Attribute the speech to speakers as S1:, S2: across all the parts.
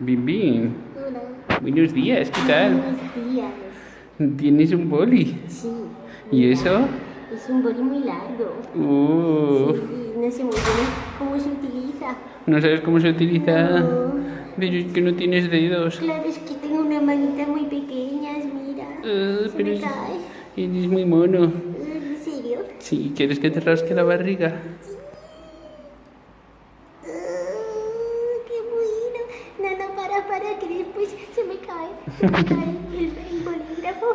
S1: Bim Bim,
S2: Hola.
S1: buenos días, ¿qué tal?
S2: Buenos días.
S1: ¿Tienes un boli?
S2: Sí.
S1: ¿Y eso?
S2: Es un boli muy largo.
S1: Uh,
S2: Sí, no sé muy bien cómo se utiliza.
S1: ¿No sabes cómo se utiliza?
S2: No.
S1: Pero es que no tienes dedos.
S2: Claro, es que tengo una manita muy pequeña, mira.
S1: Ah,
S2: se
S1: pero
S2: me
S1: es-
S2: cae.
S1: eres muy mono.
S2: ¿En serio?
S1: Sí, ¿quieres que te rasque la barriga?
S2: Ah, ¡Qué bueno! No, no, para, después se me cae. Se me cae el, el bolígrafo.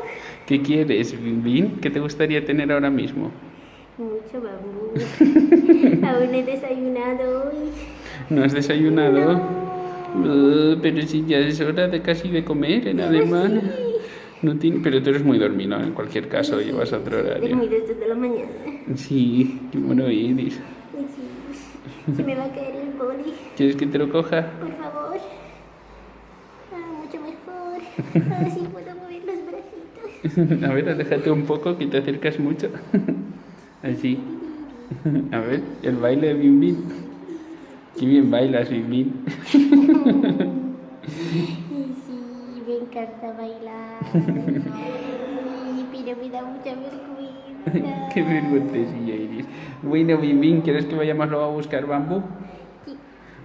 S1: ¿Qué quieres, Bim? ¿Qué te gustaría tener ahora mismo?
S2: Mucho bambú. Aún he desayunado hoy.
S1: ¿No has desayunado?
S2: No.
S1: Pero si ya es hora de casi de comer en alemán. No tiene, pero tú eres muy dormido en cualquier caso, llevas otro horario.
S2: Dormí desde la mañana.
S1: Sí, qué mono eres.
S2: Sí. Se me va a caer el boli,
S1: ¿Quieres que te lo coja?
S2: por favor. Mucho mejor. Ahora sí puedo mover los bracitos.
S1: A ver, aléjate un poco, que te acercas mucho. Así. A ver, el baile de Bim Bim. Qué bien bailas, Bim Bim.
S2: Sí, me encanta bailar. Sí, pero me da mucha vergüenza.
S1: Qué vergüencilla eres. Bueno, Bim Bim, ¿quieres que vayamos luego a buscar bambú?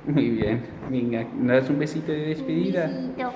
S1: Muy bien. Venga, ¿me das un besito de despedida?
S2: Besito.